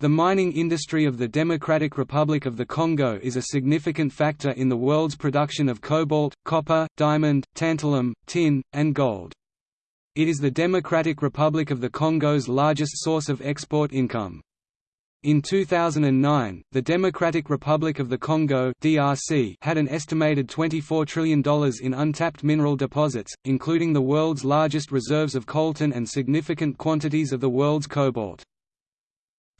The mining industry of the Democratic Republic of the Congo is a significant factor in the world's production of cobalt, copper, diamond, tantalum, tin, and gold. It is the Democratic Republic of the Congo's largest source of export income. In 2009, the Democratic Republic of the Congo (DRC) had an estimated $24 trillion in untapped mineral deposits, including the world's largest reserves of coltan and significant quantities of the world's cobalt.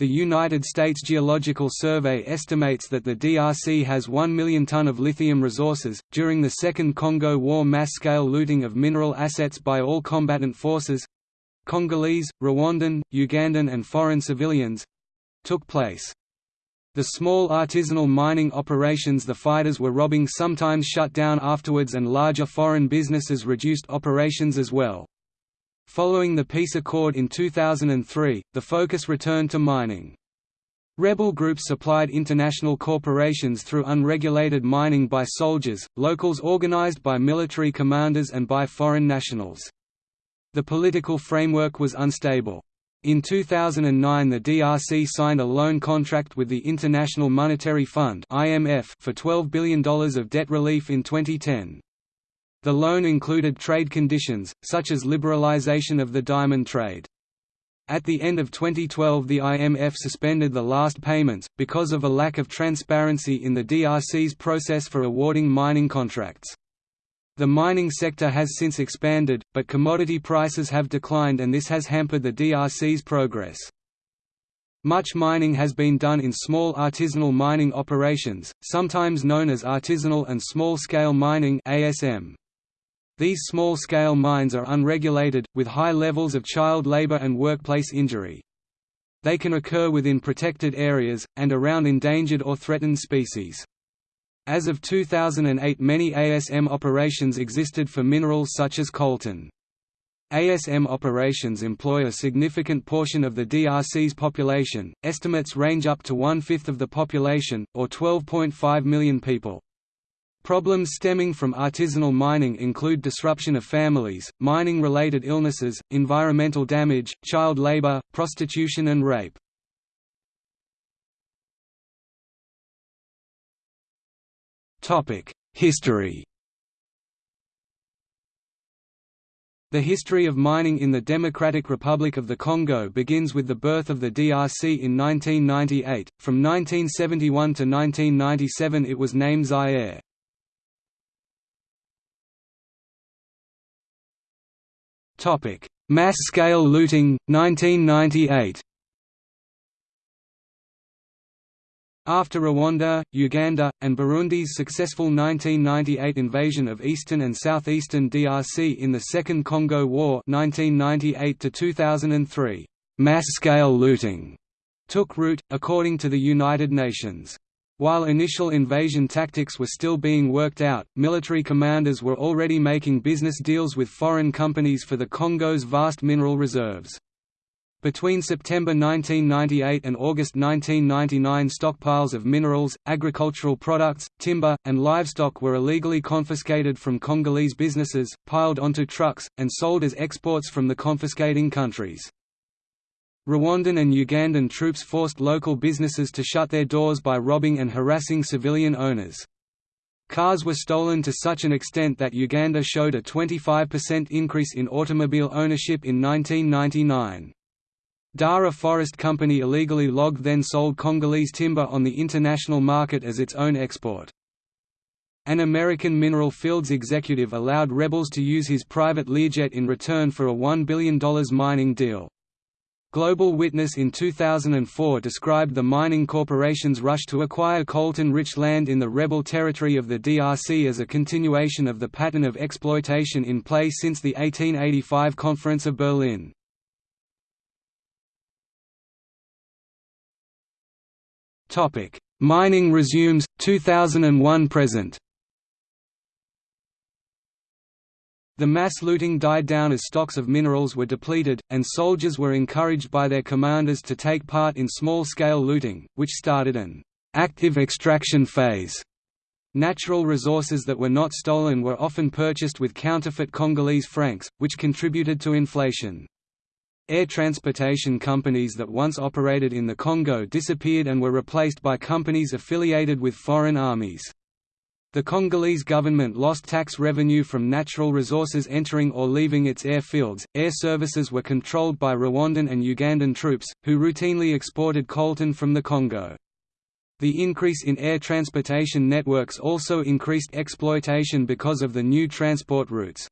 The United States Geological Survey estimates that the DRC has 1 million ton of lithium resources. During the Second Congo War, mass scale looting of mineral assets by all combatant forces Congolese, Rwandan, Ugandan, and foreign civilians took place. The small artisanal mining operations the fighters were robbing sometimes shut down afterwards and larger foreign businesses reduced operations as well. Following the peace accord in 2003, the focus returned to mining. Rebel groups supplied international corporations through unregulated mining by soldiers, locals organized by military commanders and by foreign nationals. The political framework was unstable. In 2009 the DRC signed a loan contract with the International Monetary Fund for $12 billion of debt relief in 2010. The loan included trade conditions, such as liberalization of the diamond trade. At the end of 2012 the IMF suspended the last payments, because of a lack of transparency in the DRC's process for awarding mining contracts. The mining sector has since expanded, but commodity prices have declined and this has hampered the DRC's progress. Much mining has been done in small artisanal mining operations, sometimes known as artisanal and small-scale mining ASM. These small-scale mines are unregulated, with high levels of child labor and workplace injury. They can occur within protected areas, and around endangered or threatened species. As of 2008 many ASM operations existed for minerals such as coltan. ASM operations employ a significant portion of the DRC's population, estimates range up to one-fifth of the population, or 12.5 million people. Problems stemming from artisanal mining include disruption of families, mining-related illnesses, environmental damage, child labor, prostitution and rape. History The history of mining in the Democratic Republic of the Congo begins with the birth of the DRC in 1998. From 1971 to 1997 it was named Zaire. Topic: Mass-scale looting 1998. After Rwanda, Uganda, and Burundi's successful 1998 invasion of eastern and southeastern DRC in the Second Congo War (1998–2003), mass-scale looting took root, according to the United Nations. While initial invasion tactics were still being worked out, military commanders were already making business deals with foreign companies for the Congo's vast mineral reserves. Between September 1998 and August 1999 stockpiles of minerals, agricultural products, timber, and livestock were illegally confiscated from Congolese businesses, piled onto trucks, and sold as exports from the confiscating countries. Rwandan and Ugandan troops forced local businesses to shut their doors by robbing and harassing civilian owners. Cars were stolen to such an extent that Uganda showed a 25% increase in automobile ownership in 1999. Dara Forest Company illegally logged then sold Congolese timber on the international market as its own export. An American mineral fields executive allowed rebels to use his private Learjet in return for a $1 billion mining deal. Global Witness in 2004 described the mining corporation's rush to acquire coltan-rich land in the rebel territory of the DRC as a continuation of the pattern of exploitation in place since the 1885 Conference of Berlin. Mining resumes, 2001 The mass looting died down as stocks of minerals were depleted, and soldiers were encouraged by their commanders to take part in small-scale looting, which started an active extraction phase. Natural resources that were not stolen were often purchased with counterfeit Congolese francs, which contributed to inflation. air transportation companies that once operated in the Congo disappeared and were replaced by companies affiliated with foreign armies. The Congolese government lost tax revenue from natural resources entering or leaving its airfields. Air services were controlled by Rwandan and Ugandan troops, who routinely exported coltan from the Congo. The increase in air transportation networks also increased exploitation because of the new transport routes.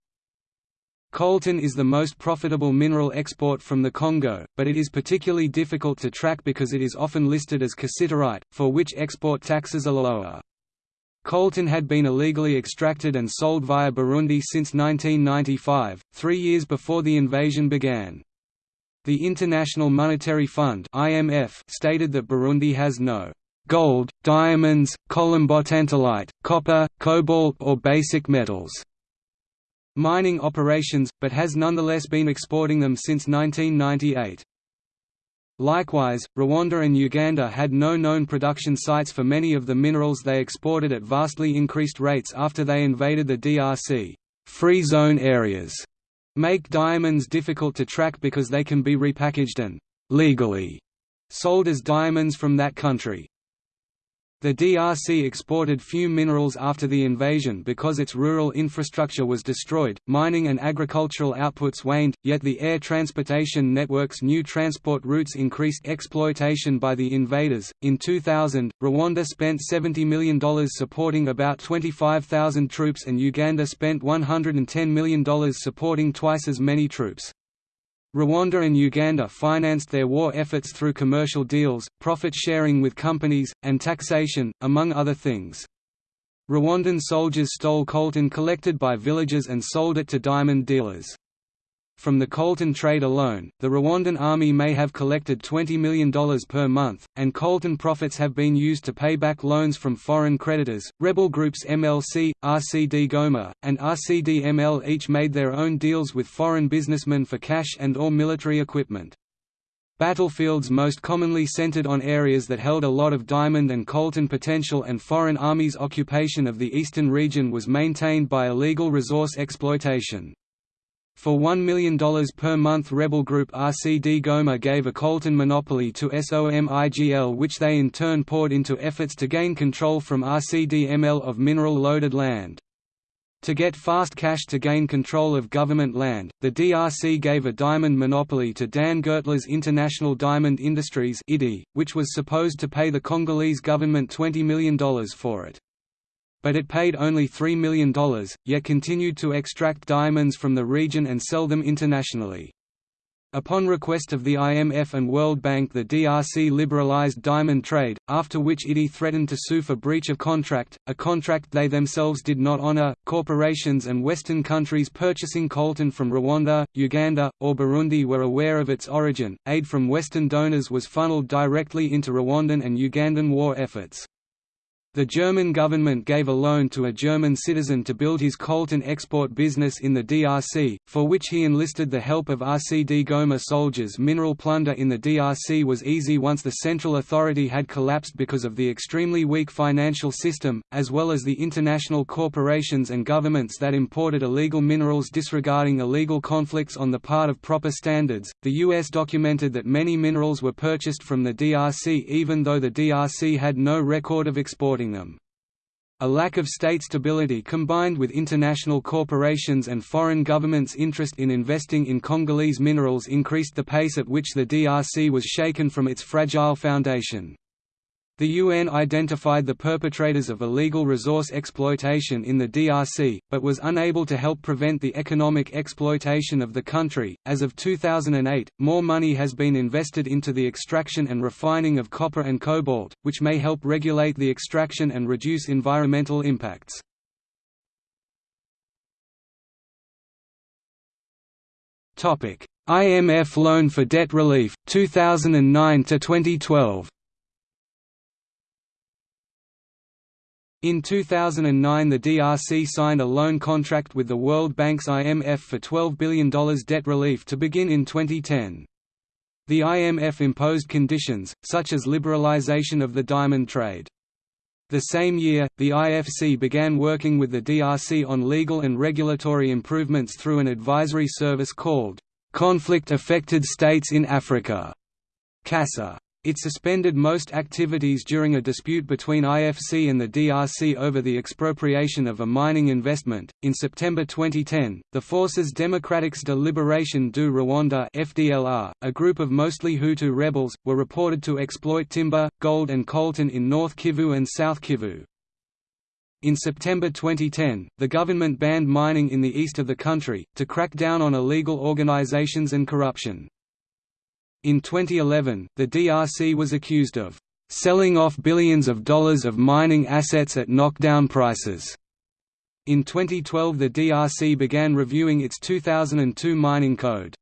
Coltan is the most profitable mineral export from the Congo, but it is particularly difficult to track because it is often listed as cassiterite, for which export taxes are lower. Coltan had been illegally extracted and sold via Burundi since 1995, three years before the invasion began. The International Monetary Fund (IMF) stated that Burundi has no gold, diamonds, columbotantalite, copper, cobalt or basic metals mining operations, but has nonetheless been exporting them since 1998. Likewise, Rwanda and Uganda had no known production sites for many of the minerals they exported at vastly increased rates after they invaded the DRC. Free zone areas make diamonds difficult to track because they can be repackaged and legally sold as diamonds from that country. The DRC exported few minerals after the invasion because its rural infrastructure was destroyed, mining and agricultural outputs waned, yet the air transportation network's new transport routes increased exploitation by the invaders. In 2000, Rwanda spent $70 million supporting about 25,000 troops and Uganda spent $110 million supporting twice as many troops. Rwanda and Uganda financed their war efforts through commercial deals, profit sharing with companies, and taxation, among other things. Rwandan soldiers stole coltan collected by villagers and sold it to diamond dealers. From the coltan trade alone, the Rwandan army may have collected $20 million per month, and coltan profits have been used to pay back loans from foreign creditors. Rebel groups MLC, RCD Goma, and RCD-ML each made their own deals with foreign businessmen for cash and or military equipment. Battlefields most commonly centered on areas that held a lot of diamond and coltan potential and foreign armies' occupation of the eastern region was maintained by illegal resource exploitation. For $1 million per month rebel group RCD Goma gave a coltan monopoly to SOMIGL which they in turn poured into efforts to gain control from RCD-ML of mineral-loaded land. To get fast cash to gain control of government land, the DRC gave a diamond monopoly to Dan Gertler's International Diamond Industries which was supposed to pay the Congolese government $20 million for it but it paid only $3 million, yet continued to extract diamonds from the region and sell them internationally. Upon request of the IMF and World Bank the DRC liberalized diamond trade, after which IDI threatened to sue for breach of contract, a contract they themselves did not honor. Corporations and Western countries purchasing coltan from Rwanda, Uganda, or Burundi were aware of its origin. Aid from Western donors was funneled directly into Rwandan and Ugandan war efforts. The German government gave a loan to a German citizen to build his coltan export business in the DRC, for which he enlisted the help of RCD Goma soldiers. Mineral plunder in the DRC was easy once the central authority had collapsed because of the extremely weak financial system, as well as the international corporations and governments that imported illegal minerals disregarding illegal conflicts on the part of proper standards. The US documented that many minerals were purchased from the DRC even though the DRC had no record of exporting them. A lack of state stability combined with international corporations and foreign governments' interest in investing in Congolese minerals increased the pace at which the DRC was shaken from its fragile foundation. The UN identified the perpetrators of illegal resource exploitation in the DRC, but was unable to help prevent the economic exploitation of the country. As of 2008, more money has been invested into the extraction and refining of copper and cobalt, which may help regulate the extraction and reduce environmental impacts. IMF loan for debt relief 2009 to 2012 In 2009 the DRC signed a loan contract with the World Bank's IMF for $12 billion debt relief to begin in 2010. The IMF imposed conditions, such as liberalization of the diamond trade. The same year, the IFC began working with the DRC on legal and regulatory improvements through an advisory service called Conflict-affected states in Africa CASA. It suspended most activities during a dispute between IFC and the DRC over the expropriation of a mining investment. In September 2010, the Forces Démocratiques de Libération du Rwanda (FDLR), a group of mostly Hutu rebels, were reported to exploit timber, gold, and coltan in North Kivu and South Kivu. In September 2010, the government banned mining in the east of the country, to crack down on illegal organizations and corruption. In 2011, the DRC was accused of selling off billions of dollars of mining assets at knockdown prices. In 2012 the DRC began reviewing its 2002 mining code.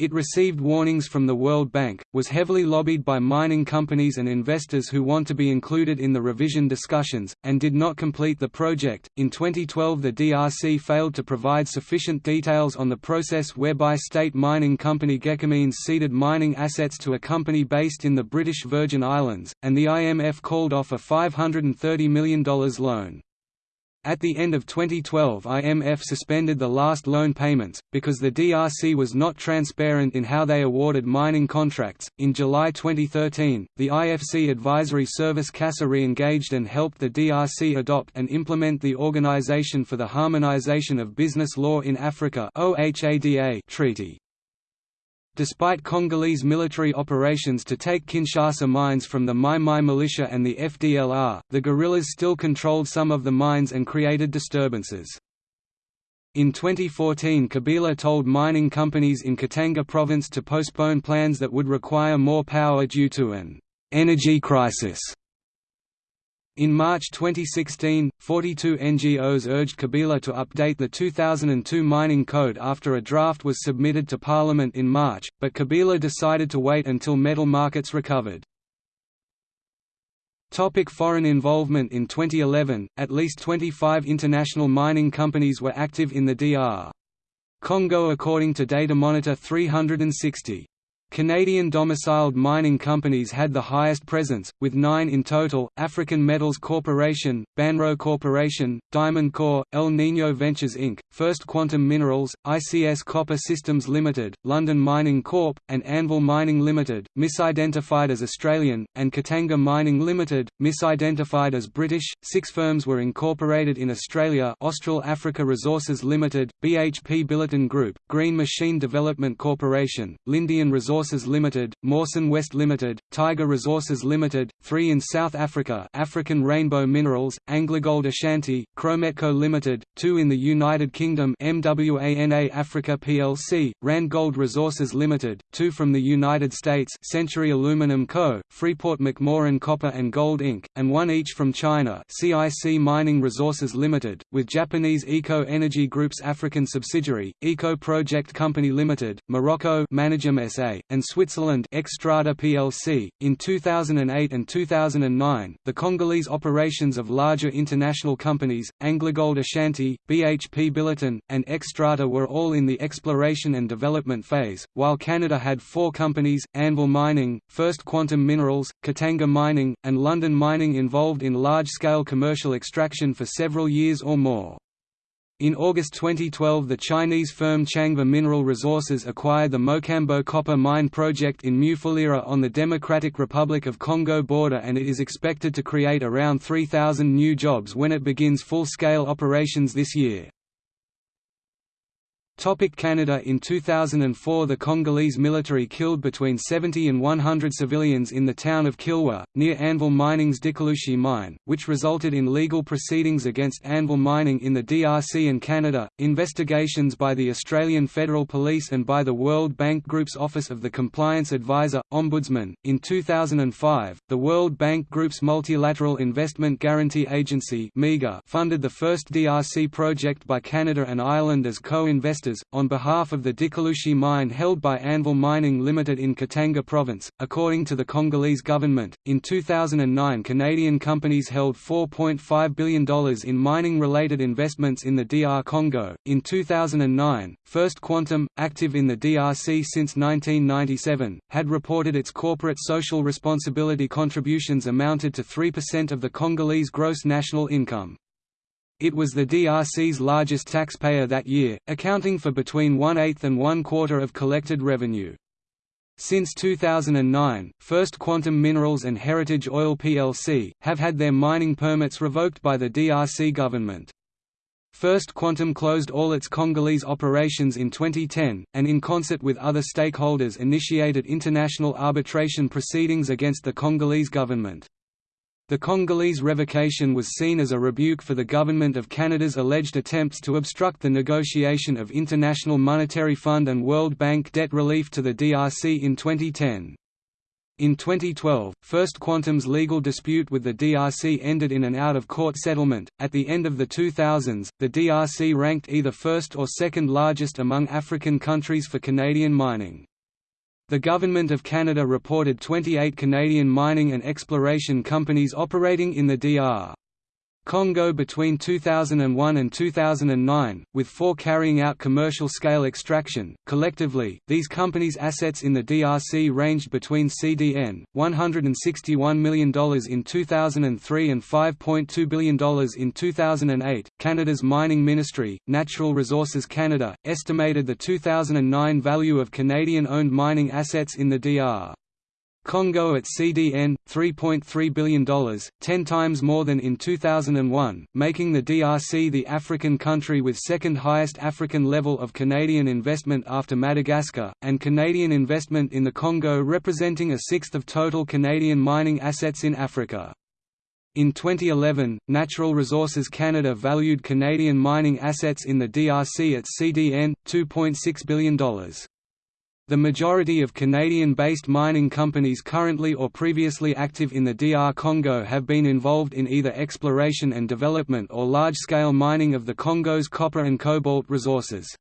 It received warnings from the World Bank, was heavily lobbied by mining companies and investors who want to be included in the revision discussions, and did not complete the project. In 2012, the DRC failed to provide sufficient details on the process whereby state mining company Gécamines ceded mining assets to a company based in the British Virgin Islands, and the IMF called off a $530 million loan. At the end of 2012 IMF suspended the last loan payments, because the DRC was not transparent in how they awarded mining contracts. In July 2013, the IFC advisory service CASA re-engaged and helped the DRC adopt and implement the Organization for the Harmonization of Business Law in Africa treaty. Despite Congolese military operations to take Kinshasa mines from the Mai Mai militia and the FDLR, the guerrillas still controlled some of the mines and created disturbances. In 2014 Kabila told mining companies in Katanga province to postpone plans that would require more power due to an «energy crisis» In March 2016, 42 NGOs urged Kabila to update the 2002 mining code after a draft was submitted to Parliament in March, but Kabila decided to wait until metal markets recovered. Topic foreign involvement In 2011, at least 25 international mining companies were active in the DR. Congo according to Data Monitor 360. Canadian domiciled mining companies had the highest presence, with nine in total, African Metals Corporation, Banro Corporation, Diamond Core, El Niño Ventures Inc., First Quantum Minerals, ICS Copper Systems Limited, London Mining Corp., and Anvil Mining Limited, misidentified as Australian, and Katanga Mining Limited, misidentified as British. Six firms were incorporated in Australia Austral Africa Resources Limited, BHP Billiton Group, Green Machine Development Corporation, Lindian Resources Resources Limited, Mawson West Limited, Tiger Resources Limited, three in South Africa African Rainbow Minerals, AngloGold Ashanti, Krometco Limited, two in the United Kingdom MWANA Africa plc, Randgold Resources Limited, two from the United States Century Aluminum Co., Freeport McMoran Copper and Gold Inc., and one each from China CIC Mining Resources Limited, with Japanese Eco Energy Group's African subsidiary, Eco Project Company Limited, Morocco Managem SA, and Switzerland plc. In 2008 and 2009, the Congolese operations of larger international companies, AngloGold Ashanti, BHP Billiton, and Xstrata were all in the exploration and development phase, while Canada had four companies, Anvil Mining, First Quantum Minerals, Katanga Mining, and London Mining involved in large-scale commercial extraction for several years or more. In August 2012 the Chinese firm Changba Mineral Resources acquired the Mokambo copper mine project in Mufulira on the Democratic Republic of Congo border and it is expected to create around 3,000 new jobs when it begins full-scale operations this year. Topic Canada In 2004 the Congolese military killed between 70 and 100 civilians in the town of Kilwa, near Anvil Mining's Dikulushi mine, which resulted in legal proceedings against Anvil Mining in the DRC and Canada. Investigations by the Australian Federal Police and by the World Bank Group's Office of the Compliance Advisor, Ombudsman. In 2005, the World Bank Group's Multilateral Investment Guarantee Agency funded the first DRC project by Canada and Ireland as co-investors on behalf of the Dikulushi mine held by Anvil Mining Limited in Katanga Province. According to the Congolese government, in 2009 Canadian companies held $4.5 billion in mining related investments in the DR Congo. In 2009, First Quantum, active in the DRC since 1997, had reported its corporate social responsibility contributions amounted to 3% of the Congolese gross national income. It was the DRC's largest taxpayer that year, accounting for between one-eighth and one-quarter of collected revenue. Since 2009, First Quantum Minerals and Heritage Oil plc, have had their mining permits revoked by the DRC government. First Quantum closed all its Congolese operations in 2010, and in concert with other stakeholders initiated international arbitration proceedings against the Congolese government. The Congolese revocation was seen as a rebuke for the Government of Canada's alleged attempts to obstruct the negotiation of International Monetary Fund and World Bank debt relief to the DRC in 2010. In 2012, First Quantum's legal dispute with the DRC ended in an out-of-court settlement. At the end of the 2000s, the DRC ranked either first or second largest among African countries for Canadian mining. The Government of Canada reported 28 Canadian mining and exploration companies operating in the DR. Congo between 2001 and 2009, with four carrying out commercial-scale extraction. Collectively, these companies' assets in the DRC ranged between CDN $161 million in 2003 and $5.2 billion in 2008. Canada's Mining Ministry, Natural Resources Canada, estimated the 2009 value of Canadian-owned mining assets in the DR. Congo at CDN, $3.3 billion, 10 times more than in 2001, making the DRC the African country with second highest African level of Canadian investment after Madagascar, and Canadian investment in the Congo representing a sixth of total Canadian mining assets in Africa. In 2011, Natural Resources Canada valued Canadian mining assets in the DRC at CDN, $2.6 billion. The majority of Canadian-based mining companies currently or previously active in the DR Congo have been involved in either exploration and development or large-scale mining of the Congo's copper and cobalt resources.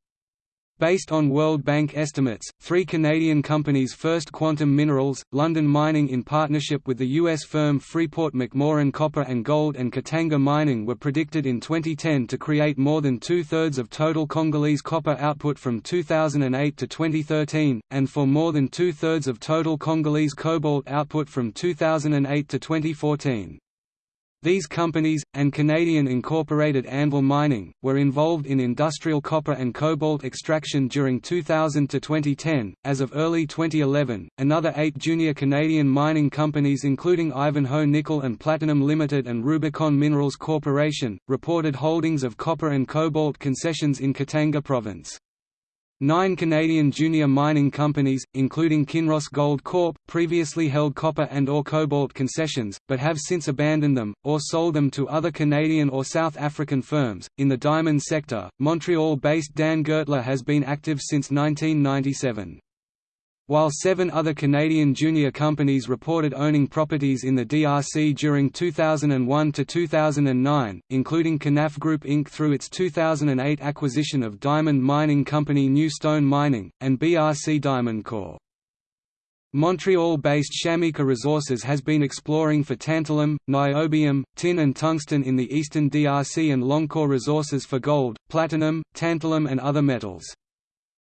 Based on World Bank estimates, three Canadian companies First Quantum Minerals, London Mining in partnership with the U.S. firm Freeport-McMoRan Copper and Gold and Katanga Mining were predicted in 2010 to create more than two-thirds of total Congolese copper output from 2008 to 2013, and for more than two-thirds of total Congolese cobalt output from 2008 to 2014. These companies, and Canadian incorporated Anvil Mining, were involved in industrial copper and cobalt extraction during 2000 to 2010. As of early 2011, another eight junior Canadian mining companies, including Ivanhoe Nickel and Platinum Limited and Rubicon Minerals Corporation, reported holdings of copper and cobalt concessions in Katanga Province. Nine Canadian junior mining companies, including Kinross Gold Corp., previously held copper and or cobalt concessions, but have since abandoned them, or sold them to other Canadian or South African firms. In the diamond sector, Montreal-based Dan Gertler has been active since 1997. While seven other Canadian junior companies reported owning properties in the DRC during 2001 to 2009, including Canaf Group Inc. through its 2008 acquisition of diamond mining company New Stone Mining, and BRC Diamond Corp. Montreal-based Shamika Resources has been exploring for tantalum, niobium, tin and tungsten in the eastern DRC and Longcore Resources for gold, platinum, tantalum and other metals.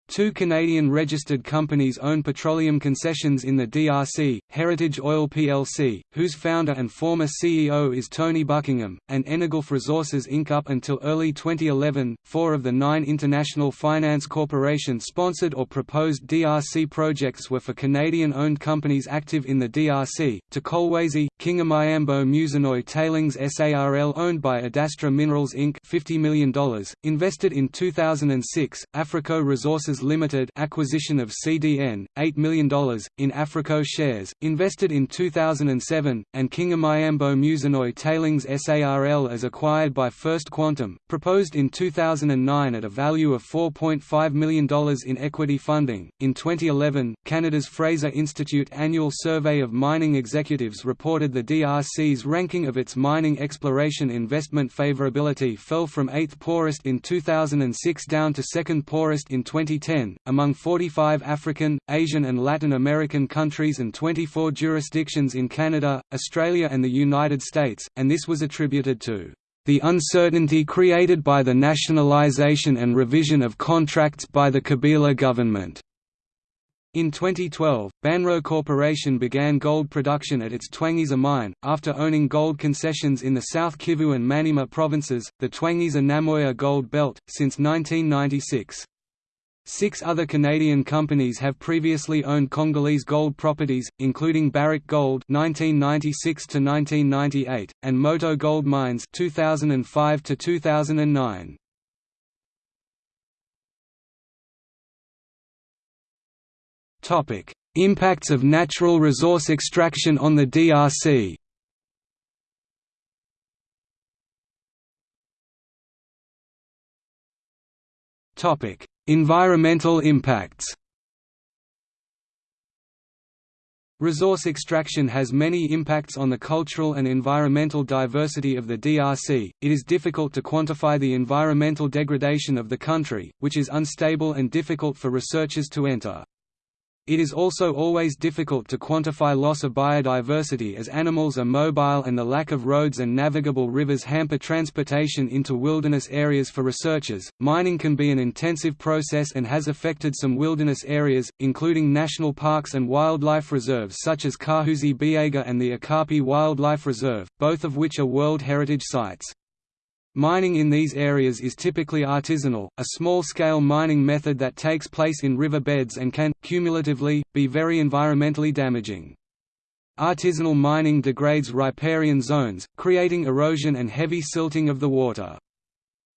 Two Canadian registered companies own petroleum concessions in the DRC, Heritage Oil plc, whose founder and former CEO is Tony Buckingham, and Energulf Resources Inc. Up until early 2011, four of the nine International Finance Corporation sponsored or proposed DRC projects were for Canadian-owned companies active in the DRC, to Kolwezi, Kingamayambo Musonoi Tailings SARL owned by Adastra Minerals Inc. $50 million, invested in 2006, Africo Resources Limited acquisition of CDN, $8 million, in Africo shares, invested in 2007, and Kingamayambo Musonoi Tailings SARL as acquired by First Quantum, proposed in 2009 at a value of $4.5 million in equity funding. In 2011, Canada's Fraser Institute annual survey of mining executives reported the DRC's ranking of its mining exploration investment favorability fell from 8th poorest in 2006 down to 2nd poorest in 2010 among 45 African, Asian and Latin American countries and 24 jurisdictions in Canada, Australia and the United States, and this was attributed to the uncertainty created by the nationalization and revision of contracts by the Kabila government. In 2012, Banro Corporation began gold production at its Twangiza mine, after owning gold concessions in the South Kivu and Maniema provinces, the Twangiza Namoya Gold Belt, since 1996. Six other Canadian companies have previously owned Congolese gold properties, including Barrick Gold (1996–1998) and Moto Gold Mines (2005–2009). Topic: Impacts of natural resource extraction on the DRC. Topic: Environmental impacts. Resource extraction has many impacts on the cultural and environmental diversity of the DRC. It is difficult to quantify the environmental degradation of the country, which is unstable and difficult for researchers to enter. It is also always difficult to quantify loss of biodiversity as animals are mobile and the lack of roads and navigable rivers hamper transportation into wilderness areas for researchers. Mining can be an intensive process and has affected some wilderness areas, including national parks and wildlife reserves such as Kahuzi Biega and the Okapi Wildlife Reserve, both of which are World Heritage Sites. Mining in these areas is typically artisanal, a small-scale mining method that takes place in river beds and can, cumulatively, be very environmentally damaging. Artisanal mining degrades riparian zones, creating erosion and heavy silting of the water.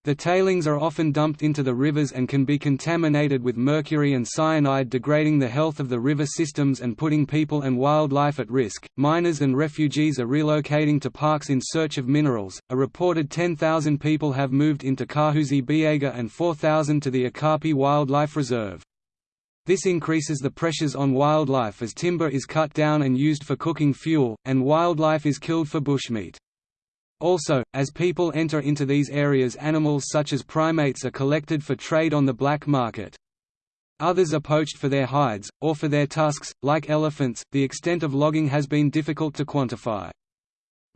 The tailings are often dumped into the rivers and can be contaminated with mercury and cyanide, degrading the health of the river systems and putting people and wildlife at risk. Miners and refugees are relocating to parks in search of minerals. A reported 10,000 people have moved into Kahuzi Biega and 4,000 to the Okapi Wildlife Reserve. This increases the pressures on wildlife as timber is cut down and used for cooking fuel, and wildlife is killed for bushmeat. Also, as people enter into these areas animals such as primates are collected for trade on the black market. Others are poached for their hides, or for their tusks, like elephants. The extent of logging has been difficult to quantify.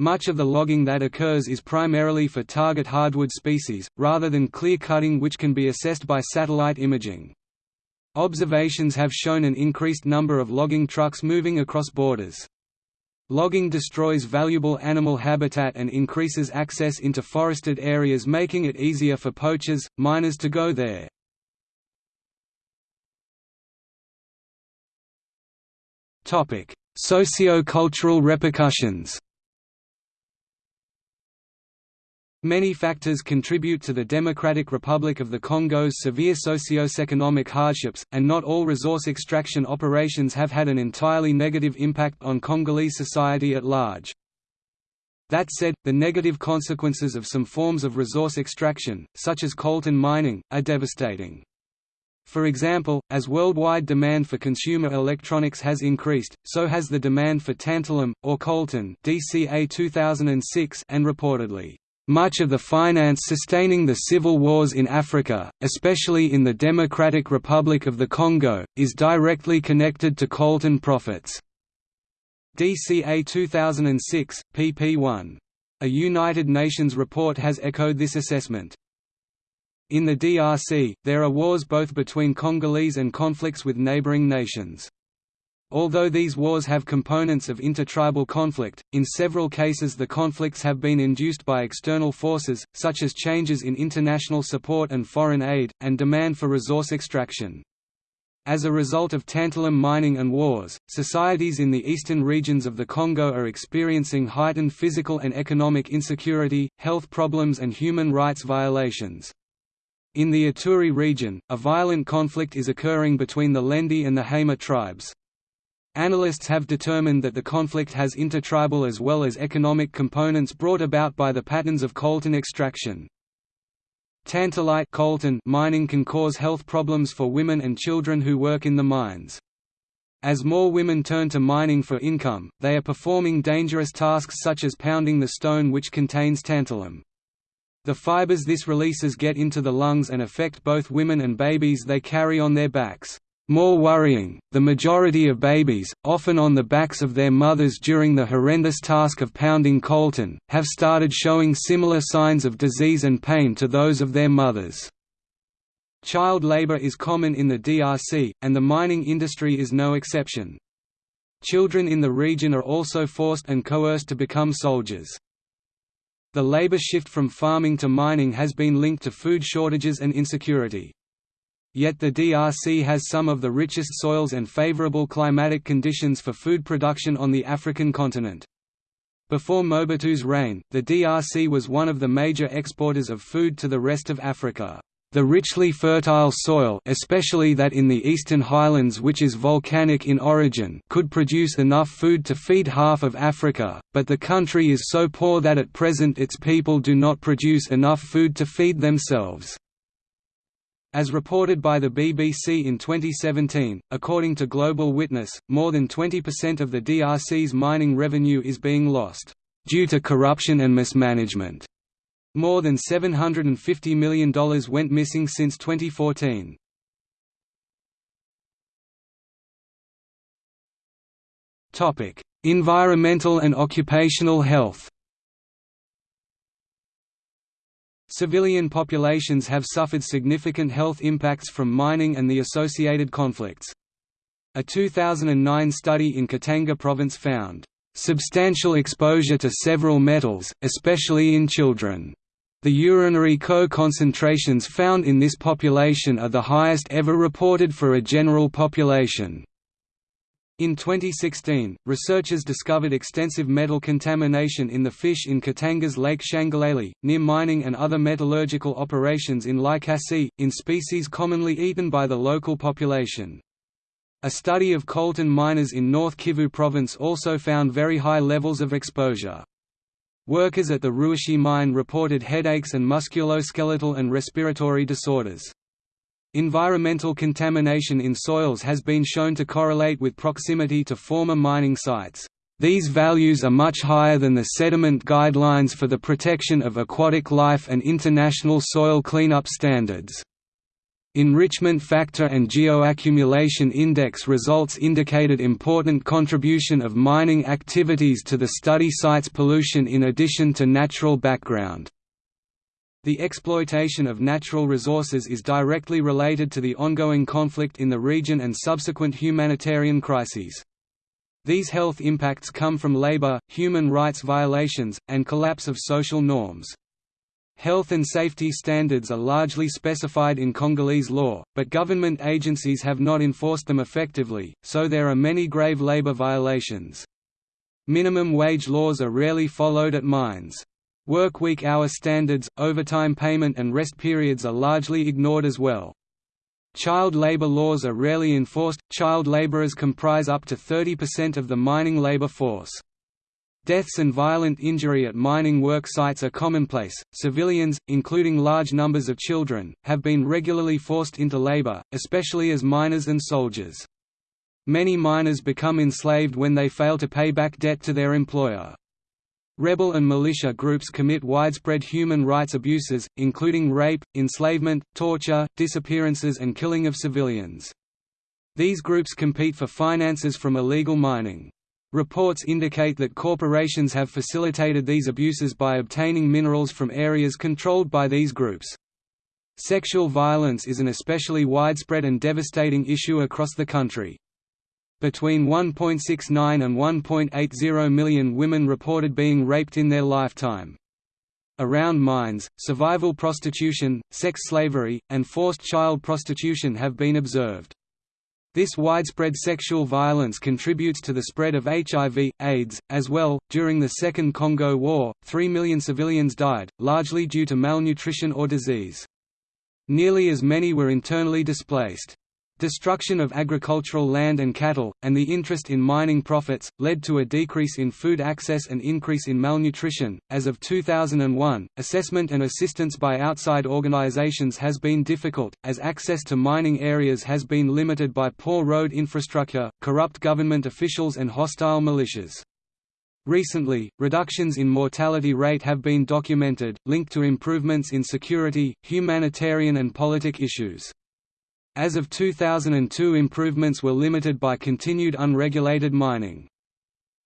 Much of the logging that occurs is primarily for target hardwood species, rather than clear cutting which can be assessed by satellite imaging. Observations have shown an increased number of logging trucks moving across borders. Logging destroys valuable animal habitat and increases access into forested areas making it easier for poachers, miners to go there. Socio-cultural repercussions Many factors contribute to the Democratic Republic of the Congo's severe socio-economic hardships, and not all resource extraction operations have had an entirely negative impact on Congolese society at large. That said, the negative consequences of some forms of resource extraction, such as coltan mining, are devastating. For example, as worldwide demand for consumer electronics has increased, so has the demand for tantalum, or coltan DCA 2006 and reportedly much of the finance sustaining the civil wars in Africa, especially in the Democratic Republic of the Congo, is directly connected to coltan profits. DCA 2006, pp 1. A United Nations report has echoed this assessment. In the DRC, there are wars both between Congolese and conflicts with neighboring nations. Although these wars have components of intertribal conflict, in several cases the conflicts have been induced by external forces, such as changes in international support and foreign aid, and demand for resource extraction. As a result of tantalum mining and wars, societies in the eastern regions of the Congo are experiencing heightened physical and economic insecurity, health problems and human rights violations. In the Ituri region, a violent conflict is occurring between the Lendu and the Hema tribes. Analysts have determined that the conflict has intertribal as well as economic components brought about by the patterns of coltan extraction. Tantalite coltan mining can cause health problems for women and children who work in the mines. As more women turn to mining for income, they are performing dangerous tasks such as pounding the stone which contains tantalum. The fibers this releases get into the lungs and affect both women and babies they carry on their backs. More worrying, the majority of babies, often on the backs of their mothers during the horrendous task of pounding coltan, have started showing similar signs of disease and pain to those of their mothers. Child labor is common in the DRC, and the mining industry is no exception. Children in the region are also forced and coerced to become soldiers. The labor shift from farming to mining has been linked to food shortages and insecurity. Yet the DRC has some of the richest soils and favorable climatic conditions for food production on the African continent. Before Mobutu's reign, the DRC was one of the major exporters of food to the rest of Africa. The richly fertile soil especially that in the eastern highlands which is volcanic in origin could produce enough food to feed half of Africa, but the country is so poor that at present its people do not produce enough food to feed themselves. As reported by the BBC in 2017, according to Global Witness, more than 20% of the DRC's mining revenue is being lost, "...due to corruption and mismanagement." More than $750 million went missing since 2014. environmental and occupational health Civilian populations have suffered significant health impacts from mining and the associated conflicts. A 2009 study in Katanga province found, "...substantial exposure to several metals, especially in children." The urinary co-concentrations found in this population are the highest ever reported for a general population. In 2016, researchers discovered extensive metal contamination in the fish in Katanga's Lake Tshangalele, near mining and other metallurgical operations in Likasi, in species commonly eaten by the local population. A study of coltan miners in North Kivu province also found very high levels of exposure. Workers at the Ruashi mine reported headaches and musculoskeletal and respiratory disorders. Environmental contamination in soils has been shown to correlate with proximity to former mining sites. These values are much higher than the sediment guidelines for the protection of aquatic life and international soil cleanup standards. Enrichment factor and geoaccumulation index results indicated important contribution of mining activities to the study site's pollution in addition to natural background. The exploitation of natural resources is directly related to the ongoing conflict in the region and subsequent humanitarian crises. These health impacts come from labor, human rights violations, and collapse of social norms. Health and safety standards are largely specified in Congolese law, but government agencies have not enforced them effectively, so there are many grave labor violations. Minimum wage laws are rarely followed at mines. Work week hour standards, overtime payment and rest periods are largely ignored as well. Child labor laws are rarely enforced, child laborers comprise up to 30% of the mining labor force. Deaths and violent injury at mining work sites are commonplace. Civilians, including large numbers of children, have been regularly forced into labor, especially as miners and soldiers. Many miners become enslaved when they fail to pay back debt to their employer. Rebel and militia groups commit widespread human rights abuses, including rape, enslavement, torture, disappearances and killing of civilians. These groups compete for finances from illegal mining. Reports indicate that corporations have facilitated these abuses by obtaining minerals from areas controlled by these groups. Sexual violence is an especially widespread and devastating issue across the country. Between 1.69 and 1.80 million women reported being raped in their lifetime. Around mines, survival prostitution, sex slavery, and forced child prostitution have been observed. This widespread sexual violence contributes to the spread of HIV, AIDS, as well. During the Second Congo War, 3 million civilians died, largely due to malnutrition or disease. Nearly as many were internally displaced. Destruction of agricultural land and cattle, and the interest in mining profits, led to a decrease in food access and increase in malnutrition. As of 2001, assessment and assistance by outside organizations has been difficult, as access to mining areas has been limited by poor road infrastructure, corrupt government officials, and hostile militias. Recently, reductions in mortality rate have been documented, linked to improvements in security, humanitarian, and politic issues. As of 2002 improvements were limited by continued unregulated mining.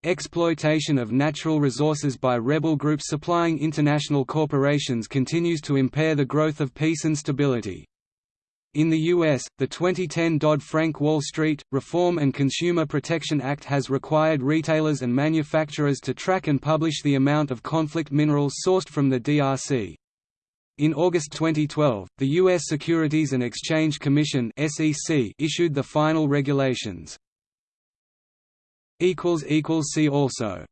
Exploitation of natural resources by rebel groups supplying international corporations continues to impair the growth of peace and stability. In the U.S., the 2010 Dodd-Frank Wall Street, Reform and Consumer Protection Act has required retailers and manufacturers to track and publish the amount of conflict minerals sourced from the DRC. In August 2012, the U.S. Securities and Exchange Commission issued the final regulations. See also